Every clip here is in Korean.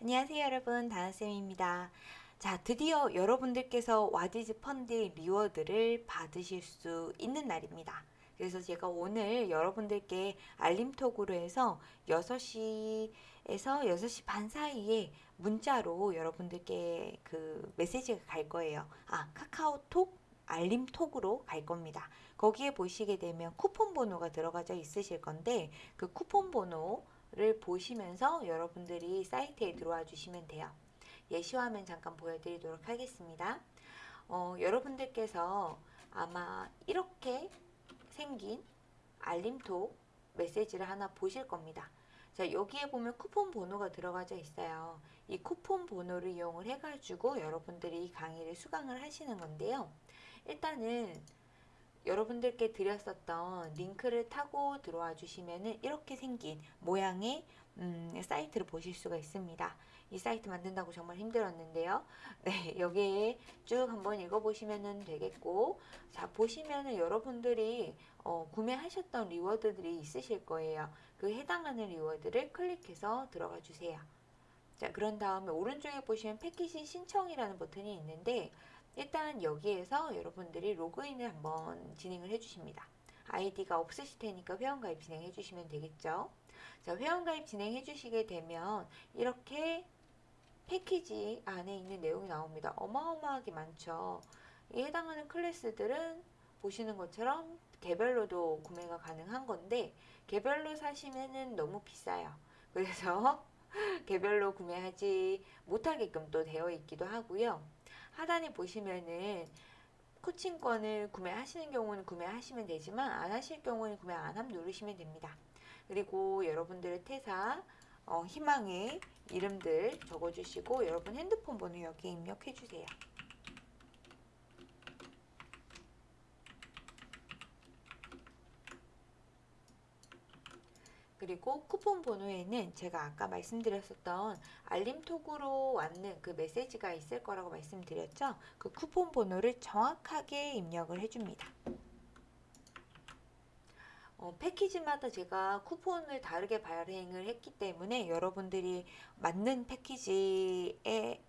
안녕하세요 여러분. 다나쌤입니다. 자 드디어 여러분들께서 와디즈 펀드 reward를 받으실 수 있는 날입니다. 그래서 제가 오늘 여러분들께 알림톡으로 해서 6시에서 6시 반 사이에 문자로 여러분들께 그 메시지가 갈 거예요. 아 카카오톡 알림톡으로 갈 겁니다. 거기에 보시게 되면 쿠폰 번호가 들어가져 있으실 건데 그 쿠폰 번호 를 보시면서 여러분들이 사이트에 들어와 주시면 돼요. 예시화면 잠깐 보여드리도록 하겠습니다. 어, 여러분들께서 아마 이렇게 생긴 알림톡 메시지를 하나 보실 겁니다. 자 여기에 보면 쿠폰 번호가 들어가져 있어요. 이 쿠폰 번호를 이용을 해가지고 여러분들이 강의를 수강을 하시는 건데요. 일단은 여러분들께 드렸었던 링크를 타고 들어와 주시면은 이렇게 생긴 모양의 음, 사이트를 보실 수가 있습니다. 이 사이트 만든다고 정말 힘들었는데요. 네, 여기에 쭉 한번 읽어보시면 되겠고, 자, 보시면은 여러분들이 어, 구매하셨던 reward들이 있으실 거예요. 그 해당하는 reward를 클릭해서 들어가 주세요. 자, 그런 다음에 오른쪽에 보시면 패키지 신청이라는 버튼이 있는데, 일단 여기에서 여러분들이 로그인을 한번 진행을 해주십니다. 아이디가 없으실 테니까 회원가입 진행해 주시면 되겠죠. 자, 회원가입 진행해 주시게 되면 이렇게 패키지 안에 있는 내용이 나옵니다. 어마어마하게 많죠. 이 해당하는 클래스들은 보시는 것처럼 개별로도 구매가 가능한 건데 개별로 사시면은 너무 비싸요. 그래서 개별로 구매하지 못하게끔 또 되어 있기도 하고요. 하단에 보시면은 코칭권을 구매하시는 경우는 구매하시면 되지만 안 하실 경우는 구매 안 하면 누르시면 됩니다. 그리고 여러분들의 퇴사 어, 희망의 이름들 적어주시고 여러분 핸드폰 번호 여기 입력해 주세요. 그리고 쿠폰 번호에는 제가 아까 말씀드렸었던 알림톡으로 왔는 그 메시지가 있을 거라고 말씀드렸죠. 그 쿠폰 번호를 정확하게 입력을 해줍니다. 어, 패키지마다 제가 쿠폰을 다르게 발행을 했기 때문에 여러분들이 맞는 패키지에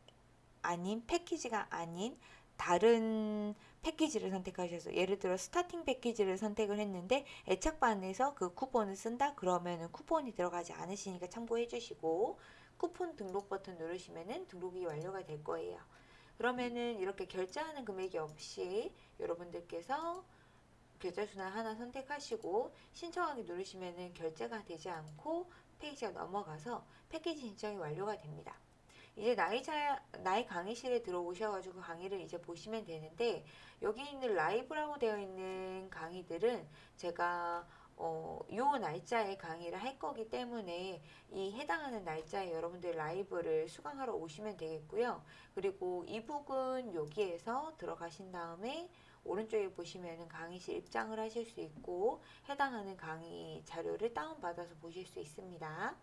아닌 패키지가 아닌 다른 패키지를 선택하셔서 예를 들어 스타팅 패키지를 선택을 했는데 애착반에서 그 쿠폰을 쓴다 그러면은 쿠폰이 들어가지 않으시니까 참고해 주시고 쿠폰 등록 버튼 누르시면은 등록이 완료가 될 거예요. 그러면은 이렇게 결제하는 금액이 없이 여러분들께서 계좌순환 하나 선택하시고 신청하기 누르시면은 결제가 되지 않고 페이지가 넘어가서 패키지 신청이 완료가 됩니다. 이제 자, 나의 강의실에 들어오셔가지고 강의를 이제 보시면 되는데 여기 있는 라이브라고 되어 있는 강의들은 제가 어, 요 날짜에 강의를 할 거기 때문에 이 해당하는 날짜에 여러분들 라이브를 수강하러 오시면 되겠고요. 그리고 이북은 여기에서 들어가신 다음에 오른쪽에 보시면은 강의실 입장을 하실 수 있고 해당하는 강의 자료를 다운받아서 보실 수 있습니다.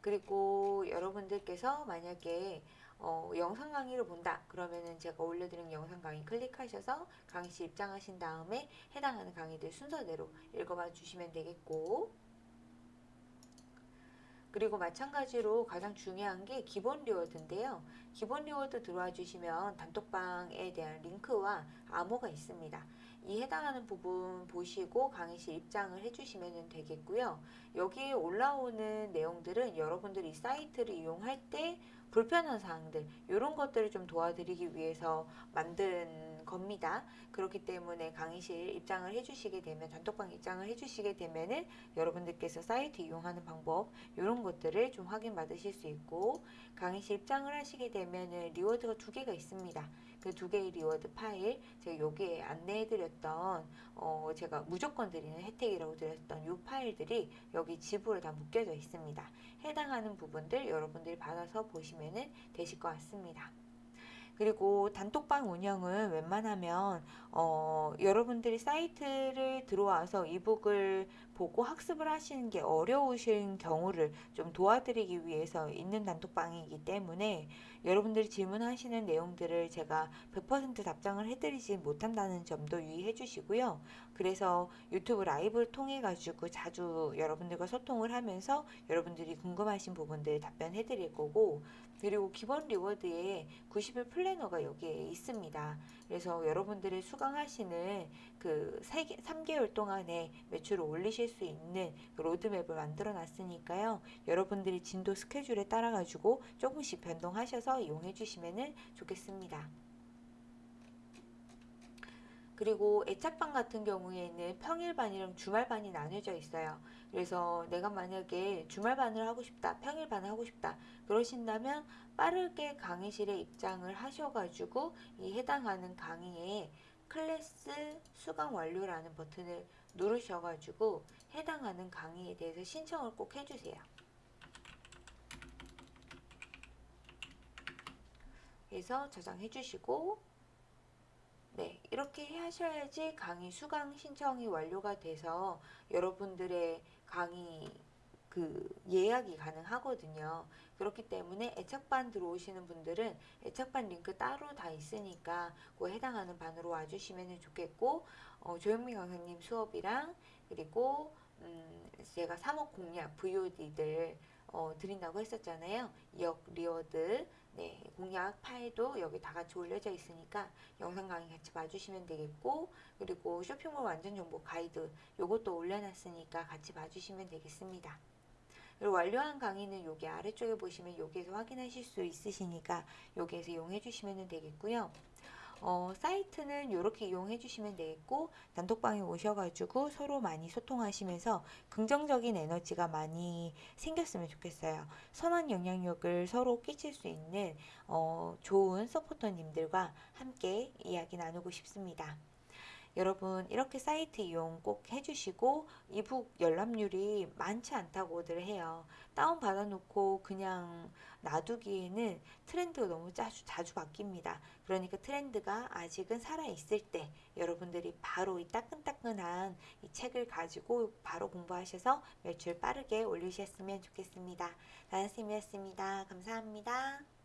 그리고 여러분들께서 만약에 어, 영상 강의를 본다 그러면은 제가 올려드린 영상 강의 클릭하셔서 강의실 입장하신 다음에 해당하는 강의들 순서대로 읽어봐 주시면 되겠고 그리고 마찬가지로 가장 중요한 게 기본 reward인데요. 기본 reward 들어와 주시면 단톡방에 대한 링크와 암호가 있습니다. 이 해당하는 부분 보시고 강의실 입장을 해주시면 되겠고요. 여기에 올라오는 내용들은 여러분들이 사이트를 이용할 때 불편한 사항들 이런 것들을 좀 도와드리기 위해서 만든 겁니다. 그렇기 때문에 강의실 입장을 해주시게 되면 단톡방 입장을 해주시게 되면은 여러분들께서 사이트 이용하는 방법 이런 것들을 좀 확인 받으실 수 있고 강의실 입장을 하시게 되면은 reward가 두 개가 있습니다. 그 두 개의 reward 파일 제가 여기에 안내해 드렸던 어 제가 무조건 드리는 혜택이라고 드렸던 이 파일들이 여기 zip으로 다 묶여져 있습니다. 해당하는 부분들 여러분들이 받아서 보시면 되실 것 같습니다. 그리고 단톡방 운영은 웬만하면 어, 여러분들이 사이트를 들어와서 e-book을 보고 학습을 하시는 게 어려우신 경우를 좀 도와드리기 위해서 있는 단톡방이기 때문에 여러분들이 질문하시는 내용들을 제가 100% 답장을 해드리지 못한다는 점도 유의해 주시고요. 그래서 유튜브 라이브를 통해 가지고 자주 여러분들과 소통을 하면서 여러분들이 궁금하신 부분들 답변해 드릴 거고 그리고 기본 reward에 90일 플래너가 여기에 있습니다. 그래서 여러분들이 수강하시는 그 3개월 동안에 매출을 올리실 수 있는 그 로드맵을 만들어 놨으니까요. 여러분들이 진도 스케줄에 따라 가지고 조금씩 변동하셔서 이용해 주시면 좋겠습니다. 그리고 애착반 같은 경우에는 평일반이랑 주말반이 나뉘어져 있어요. 그래서 내가 만약에 주말반을 하고 싶다, 평일반을 하고 싶다, 그러신다면 빠르게 강의실에 입장을 하셔가지고 이 해당하는 강의에 클래스 수강 완료라는 버튼을 누르셔가지고 해당하는 강의에 대해서 신청을 꼭 해주세요. 그래서 저장해 주시고 네, 이렇게 하셔야지 강의 수강 신청이 완료가 돼서 여러분들의 강의 그 예약이 가능하거든요. 그렇기 때문에 애착반 들어오시는 분들은 애착반 링크 따로 다 있으니까 그 해당하는 반으로 와주시면 좋겠고 어, 조영민 강사님 수업이랑 그리고 음, 제가 3억 공략 VOD들 어, 드린다고 했었잖아요. 2억 reward 네, 공략 파일도 여기 다 같이 올려져 있으니까 영상 강의 같이 봐주시면 되겠고 그리고 쇼핑몰 완전 정보 가이드 요것도 올려놨으니까 같이 봐주시면 되겠습니다. 그리고 완료한 강의는 여기 아래쪽에 보시면 여기에서 확인하실 수 있으시니까 여기에서 이용해 주시면 되겠고요. 어, 사이트는 이렇게 이용해 주시면 되겠고 단톡방에 오셔가지고 서로 많이 소통하시면서 긍정적인 에너지가 많이 생겼으면 좋겠어요. 선한 영향력을 서로 끼칠 수 있는 어, 좋은 서포터님들과 함께 이야기 나누고 싶습니다. 여러분 이렇게 사이트 이용 꼭 해주시고 이북 열람률이 많지 않다고들 해요. 다운 받아놓고 그냥 놔두기에는 트렌드가 너무 자주, 자주 바뀝니다. 그러니까 트렌드가 아직은 살아있을 때 여러분들이 바로 이 따끈따끈한 이 책을 가지고 바로 공부하셔서 매출 빠르게 올리셨으면 좋겠습니다. 다나쌤이었습니다. 감사합니다.